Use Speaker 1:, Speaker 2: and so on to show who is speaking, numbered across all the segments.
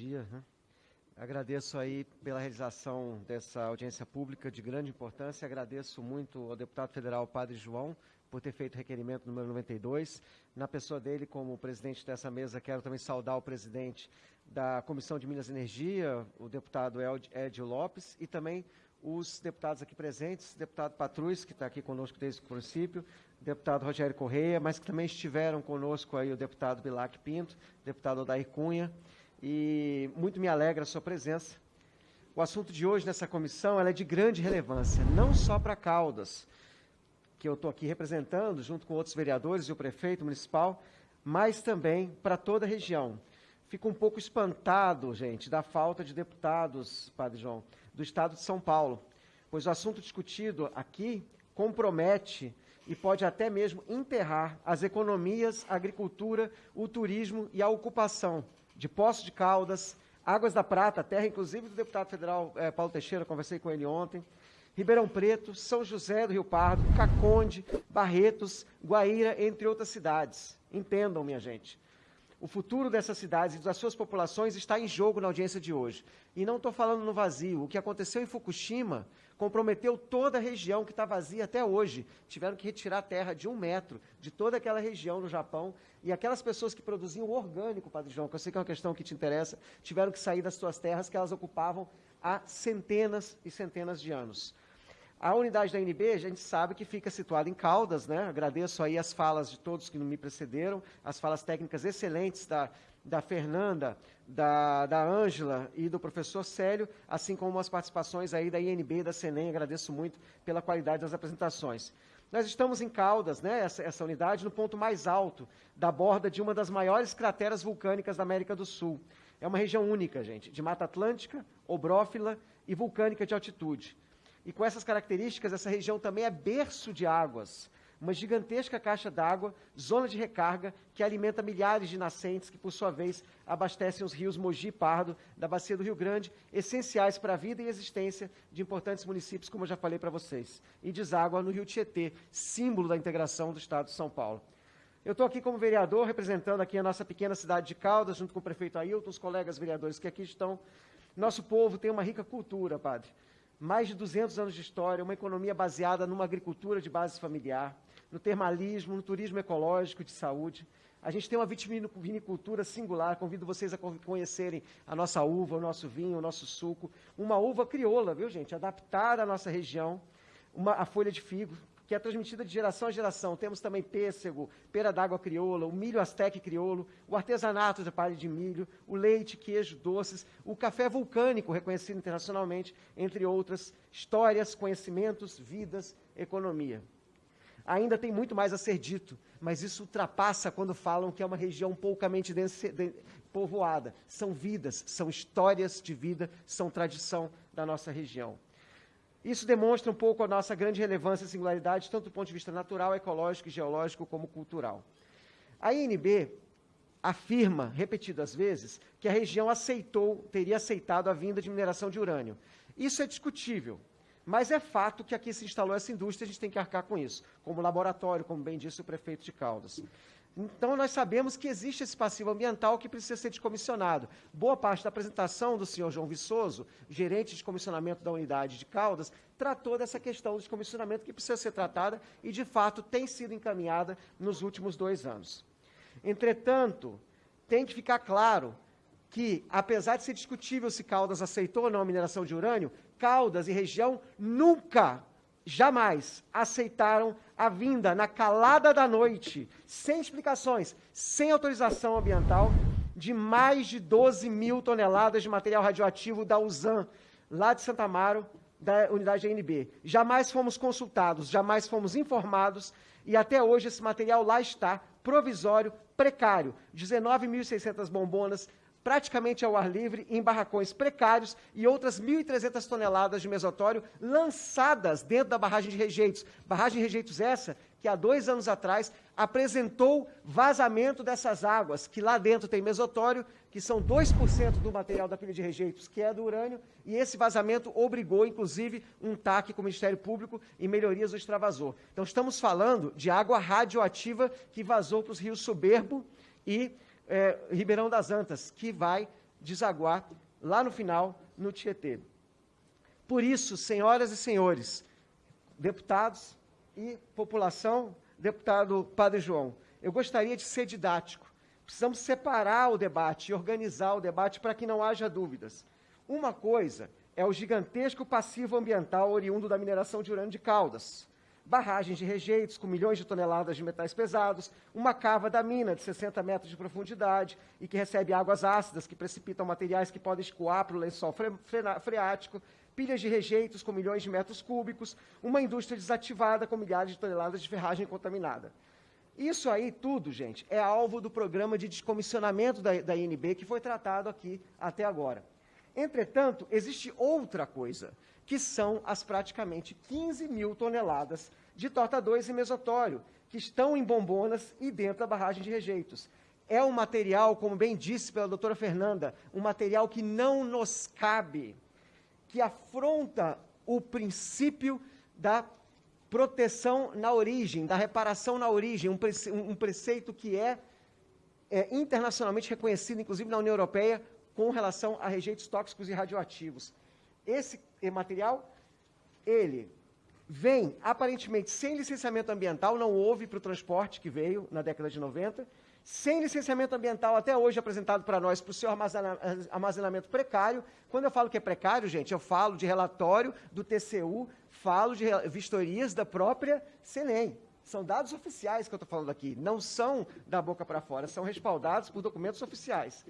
Speaker 1: dia. Né? Agradeço aí pela realização dessa audiência pública de grande importância. Agradeço muito ao deputado federal Padre João por ter feito o requerimento número 92. Na pessoa dele, como presidente dessa mesa, quero também saudar o presidente da Comissão de Minas e Energia, o deputado Edio Lopes, e também os deputados aqui presentes, deputado Patrus, que está aqui conosco desde o princípio, deputado Rogério Correia, mas que também estiveram conosco aí o deputado Bilac Pinto, deputado Odair Cunha, e muito me alegra a sua presença. O assunto de hoje nessa comissão é de grande relevância, não só para Caldas, que eu estou aqui representando, junto com outros vereadores e o prefeito municipal, mas também para toda a região. Fico um pouco espantado, gente, da falta de deputados, Padre João, do Estado de São Paulo, pois o assunto discutido aqui compromete e pode até mesmo enterrar as economias, a agricultura, o turismo e a ocupação de Poços de Caldas, Águas da Prata, terra inclusive do deputado federal eh, Paulo Teixeira, conversei com ele ontem, Ribeirão Preto, São José do Rio Pardo, Caconde, Barretos, Guaíra, entre outras cidades. Entendam, minha gente. O futuro dessas cidades e das suas populações está em jogo na audiência de hoje. E não estou falando no vazio. O que aconteceu em Fukushima comprometeu toda a região que está vazia até hoje. Tiveram que retirar terra de um metro de toda aquela região no Japão. E aquelas pessoas que produziam orgânico, Padre João, que eu sei que é uma questão que te interessa, tiveram que sair das suas terras que elas ocupavam há centenas e centenas de anos. A unidade da NB, a gente sabe que fica situada em Caldas, né? Agradeço aí as falas de todos que me precederam, as falas técnicas excelentes da, da Fernanda, da, da Ângela e do professor Célio, assim como as participações aí da INB e da Senem, agradeço muito pela qualidade das apresentações. Nós estamos em Caldas, né, essa, essa unidade, no ponto mais alto da borda de uma das maiores crateras vulcânicas da América do Sul. É uma região única, gente, de Mata Atlântica, obrófila e vulcânica de altitude. E com essas características, essa região também é berço de águas, uma gigantesca caixa d'água, zona de recarga, que alimenta milhares de nascentes, que por sua vez abastecem os rios Mogi e Pardo, da bacia do Rio Grande, essenciais para a vida e existência de importantes municípios, como eu já falei para vocês, e deságua no Rio Tietê, símbolo da integração do Estado de São Paulo. Eu estou aqui como vereador, representando aqui a nossa pequena cidade de Caldas, junto com o prefeito Ailton, os colegas vereadores que aqui estão. Nosso povo tem uma rica cultura, padre mais de 200 anos de história, uma economia baseada numa agricultura de base familiar, no termalismo, no turismo ecológico de saúde. A gente tem uma vitivinicultura singular, convido vocês a conhecerem a nossa uva, o nosso vinho, o nosso suco. Uma uva crioula, viu gente? Adaptada à nossa região, uma, a folha de figo, que é transmitida de geração a geração. Temos também pêssego, pera d'água crioula, o milho azteque crioulo, o artesanato de palha de milho, o leite, queijo, doces, o café vulcânico, reconhecido internacionalmente, entre outras histórias, conhecimentos, vidas, economia. Ainda tem muito mais a ser dito, mas isso ultrapassa quando falam que é uma região poucamente povoada. São vidas, são histórias de vida, são tradição da nossa região. Isso demonstra um pouco a nossa grande relevância e singularidade, tanto do ponto de vista natural, ecológico e geológico, como cultural. A INB afirma, repetidas vezes, que a região aceitou, teria aceitado a vinda de mineração de urânio. Isso é discutível, mas é fato que aqui se instalou essa indústria, a gente tem que arcar com isso, como laboratório, como bem disse o prefeito de Caldas. Então, nós sabemos que existe esse passivo ambiental que precisa ser descomissionado. Boa parte da apresentação do senhor João Viçoso, gerente de comissionamento da unidade de Caldas, tratou dessa questão do descomissionamento que precisa ser tratada e, de fato, tem sido encaminhada nos últimos dois anos. Entretanto, tem que ficar claro que, apesar de ser discutível se Caldas aceitou ou não a mineração de urânio, Caldas e região nunca jamais aceitaram a vinda na calada da noite, sem explicações, sem autorização ambiental, de mais de 12 mil toneladas de material radioativo da USAN, lá de Santa Amaro, da unidade da ANB. Jamais fomos consultados, jamais fomos informados, e até hoje esse material lá está, provisório, precário. 19.600 bombonas, praticamente ao ar livre, em barracões precários e outras 1.300 toneladas de mesotório lançadas dentro da barragem de rejeitos. Barragem de rejeitos essa que há dois anos atrás apresentou vazamento dessas águas, que lá dentro tem mesotório, que são 2% do material da pilha de rejeitos, que é do urânio, e esse vazamento obrigou, inclusive, um TAC com o Ministério Público e melhorias do extravasor. Então, estamos falando de água radioativa que vazou para os rios Soberbo e é, Ribeirão das Antas, que vai desaguar lá no final, no Tietê. Por isso, senhoras e senhores, deputados e população, deputado Padre João, eu gostaria de ser didático. Precisamos separar o debate e organizar o debate para que não haja dúvidas. Uma coisa é o gigantesco passivo ambiental oriundo da mineração de urânio de Caldas. Barragens de rejeitos com milhões de toneladas de metais pesados, uma cava da mina de 60 metros de profundidade e que recebe águas ácidas que precipitam materiais que podem escoar para o lençol freático, pilhas de rejeitos com milhões de metros cúbicos, uma indústria desativada com milhares de toneladas de ferragem contaminada. Isso aí tudo, gente, é alvo do programa de descomissionamento da, da INB que foi tratado aqui até agora. Entretanto, existe outra coisa, que são as praticamente 15 mil toneladas de torta 2 e mesotório, que estão em bombonas e dentro da barragem de rejeitos. É um material, como bem disse pela doutora Fernanda, um material que não nos cabe, que afronta o princípio da proteção na origem, da reparação na origem, um, prece, preceito que é, é internacionalmente reconhecido, inclusive na União Europeia, com relação a rejeitos tóxicos e radioativos. Esse material, ele vem aparentemente sem licenciamento ambiental, não houve para o transporte que veio na década de 90, sem licenciamento ambiental até hoje apresentado para nós para o seu armazenamento precário. Quando eu falo que é precário, gente, eu falo de relatório do TCU, falo de vistorias da própria CENEM. São dados oficiais que eu estou falando aqui, não são da boca para fora, são respaldados por documentos oficiais.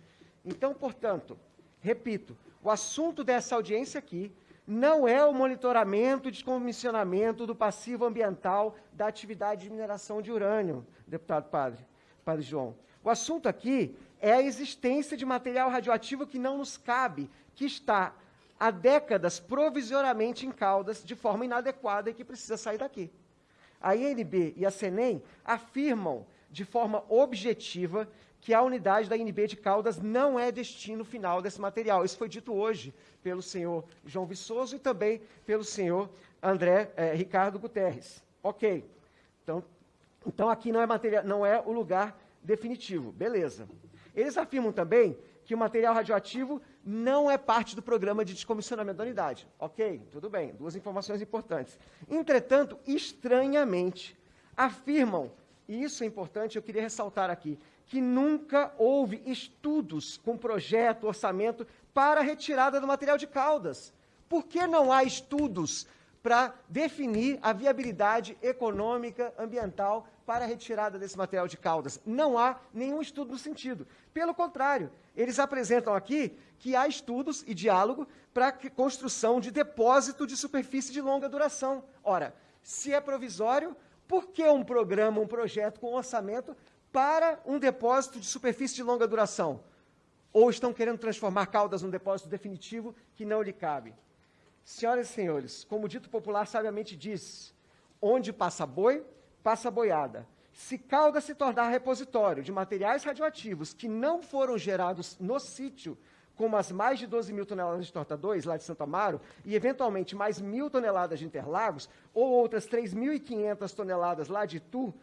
Speaker 1: Então, portanto, repito, o assunto dessa audiência aqui não é o monitoramento e descomissionamento do passivo ambiental da atividade de mineração de urânio, deputado padre, padre João. O assunto aqui é a existência de material radioativo que não nos cabe, que está há décadas provisoriamente em Caldas de forma inadequada e que precisa sair daqui. A INB e a CENEM afirmam de forma objetiva que a unidade da INB de Caldas não é destino final desse material. Isso foi dito hoje pelo senhor João Viçoso e também pelo senhor André eh, Ricardo Guterres. Ok. Então, então aqui não é, material, não é o lugar definitivo. Beleza. Eles afirmam também que o material radioativo não é parte do programa de descomissionamento da unidade. Ok, tudo bem, duas informações importantes. Entretanto, estranhamente, afirmam, e isso é importante, eu queria ressaltar aqui, que nunca houve estudos com projeto, orçamento para a retirada do material de Caldas. Por que não há estudos para definir a viabilidade econômica, ambiental para a retirada desse material de Caldas? Não há nenhum estudo no sentido. Pelo contrário, eles apresentam aqui que há estudos e diálogo para a construção de depósito de superfície de longa duração. Ora, se é provisório, por que um programa, um projeto com orçamento para um depósito de superfície de longa duração? Ou estão querendo transformar Caldas num depósito definitivo que não lhe cabe? Senhoras e senhores, como o dito popular sabiamente diz, onde passa boi, passa boiada. Se Caldas se tornar repositório de materiais radioativos que não foram gerados no sítio, como as mais de 12 mil toneladas de torta 2, lá de Santo Amaro, e eventualmente mais mil toneladas de Interlagos, ou outras 3.500 toneladas lá de Itu,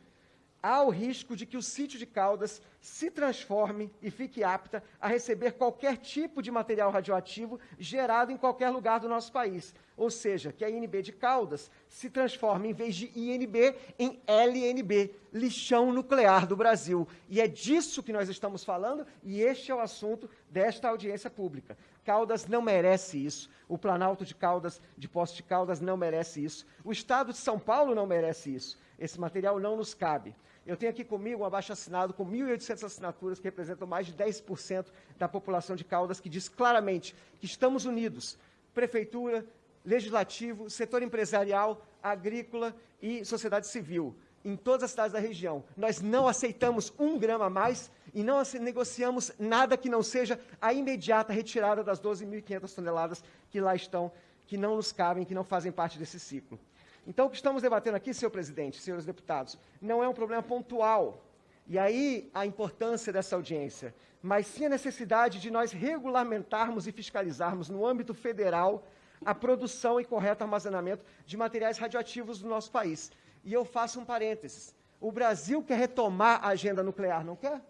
Speaker 1: há o risco de que o sítio de Caldas se transforme e fique apta a receber qualquer tipo de material radioativo gerado em qualquer lugar do nosso país. Ou seja, que a INB de Caldas se transforme, em vez de INB, em LNB, lixão nuclear do Brasil. E é disso que nós estamos falando, e este é o assunto desta audiência pública. Caldas não merece isso. O Planalto de Caldas, de Poço de Caldas, não merece isso. O Estado de São Paulo não merece isso. Esse material não nos cabe. Eu tenho aqui comigo um abaixo-assinado com 1.800 assinaturas, que representam mais de 10% da população de Caldas, que diz claramente que estamos unidos, prefeitura, legislativo, setor empresarial, agrícola e sociedade civil, em todas as cidades da região. Nós não aceitamos um grama a mais e não negociamos nada que não seja a imediata retirada das 12.500 toneladas que lá estão, que não nos cabem, que não fazem parte desse ciclo. Então, o que estamos debatendo aqui, senhor presidente, senhores deputados, não é um problema pontual. E aí a importância dessa audiência, mas sim a necessidade de nós regulamentarmos e fiscalizarmos no âmbito federal a produção e correto armazenamento de materiais radioativos do nosso país. E eu faço um parênteses. O Brasil quer retomar a agenda nuclear, não quer?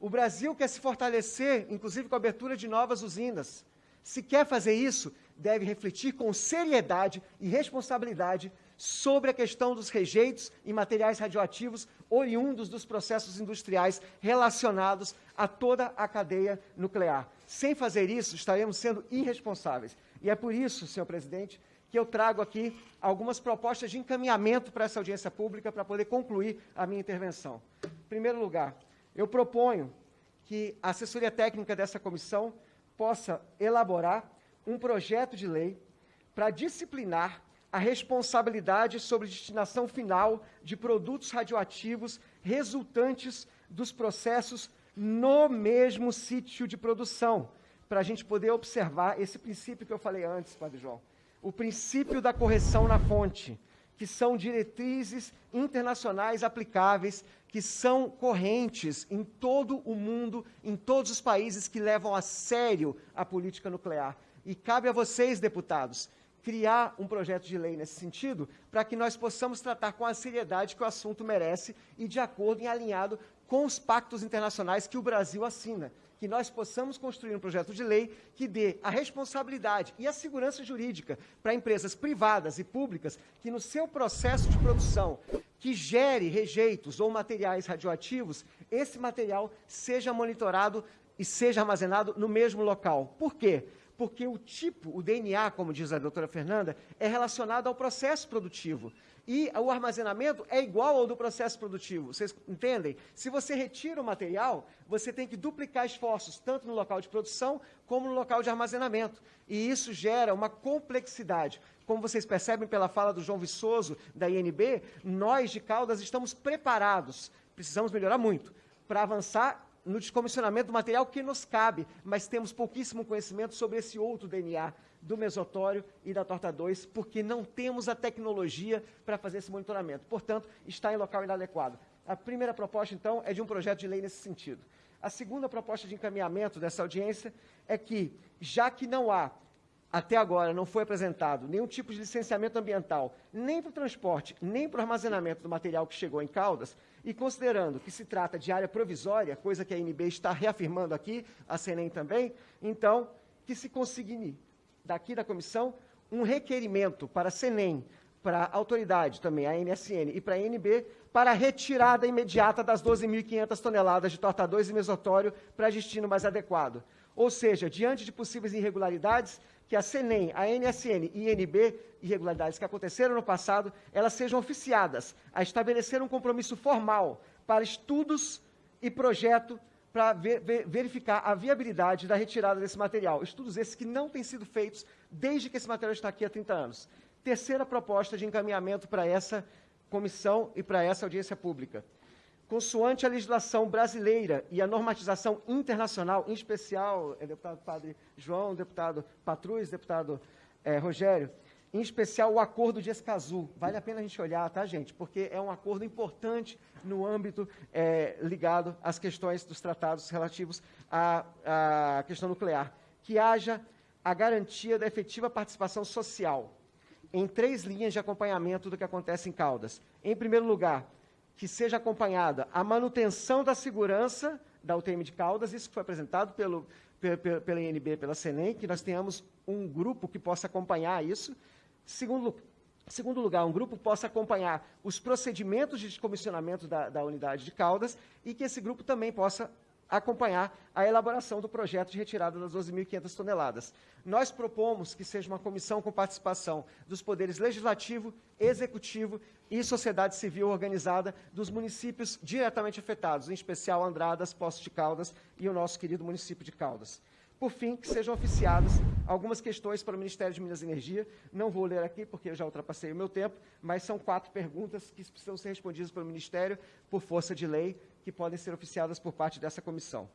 Speaker 1: O Brasil quer se fortalecer, inclusive com a abertura de novas usinas. Se quer fazer isso, deve refletir com seriedade e responsabilidade sobre a questão dos rejeitos e materiais radioativos oriundos dos processos industriais relacionados a toda a cadeia nuclear. Sem fazer isso, estaremos sendo irresponsáveis. E é por isso, senhor presidente, que eu trago aqui algumas propostas de encaminhamento para essa audiência pública para poder concluir a minha intervenção. Em primeiro lugar, eu proponho que a assessoria técnica dessa comissão possa elaborar um projeto de lei para disciplinar a responsabilidade sobre destinação final de produtos radioativos resultantes dos processos no mesmo sítio de produção, para a gente poder observar esse princípio que eu falei antes, Padre João, o princípio da correção na fonte, que são diretrizes internacionais aplicáveis, que são correntes em todo o mundo, em todos os países que levam a sério a política nuclear. E cabe a vocês, deputados, criar um projeto de lei nesse sentido, para que nós possamos tratar com a seriedade que o assunto merece e de acordo e alinhado com os pactos internacionais que o Brasil assina. Que nós possamos construir um projeto de lei que dê a responsabilidade e a segurança jurídica para empresas privadas e públicas que, no seu processo de produção, que gere rejeitos ou materiais radioativos, esse material seja monitorado e seja armazenado no mesmo local. Por quê? Porque o tipo, o DNA, como diz a doutora Fernanda, é relacionado ao processo produtivo. E o armazenamento é igual ao do processo produtivo. Vocês entendem? Se você retira o material, você tem que duplicar esforços, tanto no local de produção como no local de armazenamento. E isso gera uma complexidade. Como vocês percebem pela fala do João Viçoso, da INB, nós de Caldas estamos preparados, precisamos melhorar muito, para avançar no descomissionamento do material que nos cabe, mas temos pouquíssimo conhecimento sobre esse outro DNA do mesotório e da torta 2, porque não temos a tecnologia para fazer esse monitoramento. Portanto, está em local inadequado. A primeira proposta, então, é de um projeto de lei nesse sentido. A segunda proposta de encaminhamento dessa audiência é que, já que não há até agora não foi apresentado nenhum tipo de licenciamento ambiental, nem para o transporte, nem para o armazenamento do material que chegou em Caldas, e considerando que se trata de área provisória, coisa que a NB está reafirmando aqui, a CENEM também, então, que se consigne daqui da comissão um requerimento para a CENEM, para a autoridade também, a NSN, e para a NB, para a retirada imediata das 12.500 toneladas de torta 2 e mesotório para destino mais adequado. Ou seja, diante de possíveis irregularidades, que a CENEM, a NSN e INB, irregularidades que aconteceram no passado, elas sejam oficiadas a estabelecer um compromisso formal para estudos e projeto para ver, ver, verificar a viabilidade da retirada desse material. Estudos esses que não têm sido feitos desde que esse material está aqui há 30 anos. Terceira proposta de encaminhamento para essa comissão e para essa audiência pública consoante a legislação brasileira e a normatização internacional, em especial, é, deputado Padre João, deputado Patrus, deputado é, Rogério, em especial o acordo de Escazú. Vale a pena a gente olhar, tá, gente? Porque é um acordo importante no âmbito é, ligado às questões dos tratados relativos à, à questão nuclear. Que haja a garantia da efetiva participação social em três linhas de acompanhamento do que acontece em Caldas. Em primeiro lugar, que seja acompanhada a manutenção da segurança da UTM de Caldas, isso que foi apresentado pelo, pela, pela INB, pela CENEM, que nós tenhamos um grupo que possa acompanhar isso. Segundo, segundo lugar, um grupo possa acompanhar os procedimentos de descomissionamento da, da unidade de Caldas e que esse grupo também possa acompanhar a elaboração do projeto de retirada das 12.500 toneladas. Nós propomos que seja uma comissão com participação dos poderes legislativo, executivo e sociedade civil organizada dos municípios diretamente afetados, em especial Andradas, Poços de Caldas e o nosso querido município de Caldas. Por fim, que sejam oficiadas algumas questões para o Ministério de Minas e Energia. Não vou ler aqui, porque eu já ultrapassei o meu tempo, mas são quatro perguntas que precisam ser respondidas pelo Ministério por força de lei, que podem ser oficiadas por parte dessa comissão.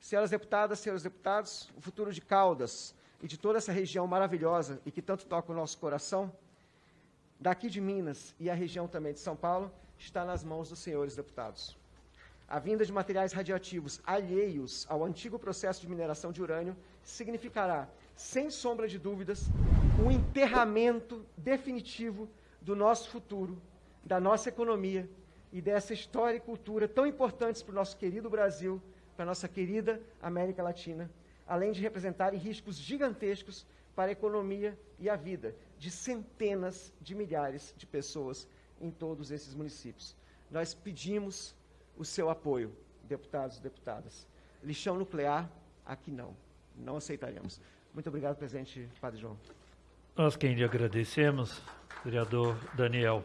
Speaker 1: Senhoras deputadas, senhores deputados, o futuro de Caldas e de toda essa região maravilhosa e que tanto toca o nosso coração, daqui de Minas e a região também de São Paulo, está nas mãos dos senhores deputados a vinda de materiais radioativos alheios ao antigo processo de mineração de urânio significará, sem sombra de dúvidas, o enterramento definitivo do nosso futuro, da nossa economia e dessa história e cultura tão importantes para o nosso querido Brasil, para a nossa querida América Latina, além de representarem riscos gigantescos para a economia e a vida de centenas de milhares de pessoas em todos esses municípios. Nós pedimos o seu apoio, deputados e deputadas. Lixão nuclear, aqui não. Não aceitaremos. Muito obrigado, presidente Padre João.
Speaker 2: Nós quem lhe agradecemos, vereador Daniel.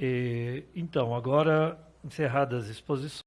Speaker 2: E, então, agora, encerradas as exposições.